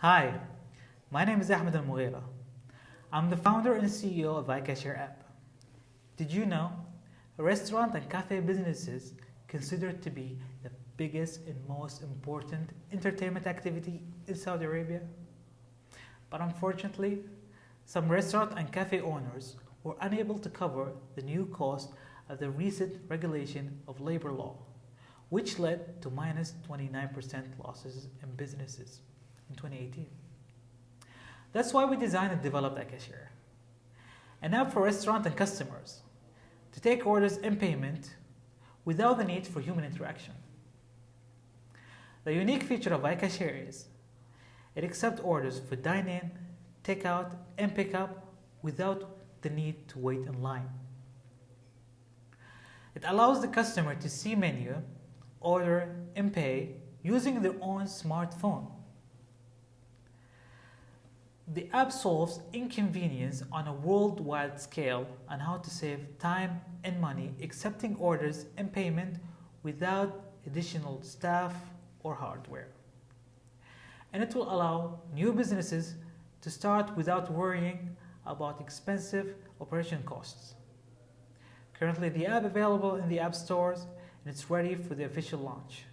Hi, my name is Ahmed Al Mughira. I'm the founder and CEO of iCashier app. Did you know restaurant and cafe businesses considered to be the biggest and most important entertainment activity in Saudi Arabia? But unfortunately, some restaurant and cafe owners were unable to cover the new cost of the recent regulation of labor law, which led to minus 29% losses in businesses in 2018. That's why we designed and developed iCashier, an app for restaurant and customers to take orders and payment without the need for human interaction. The unique feature of iCashier is it accepts orders for dine-in, takeout, and pick-up without the need to wait in line. It allows the customer to see menu, order, and pay using their own smartphone. The app solves inconvenience on a worldwide scale on how to save time and money accepting orders and payment without additional staff or hardware. And it will allow new businesses to start without worrying about expensive operation costs. Currently, the app available in the app stores and it's ready for the official launch.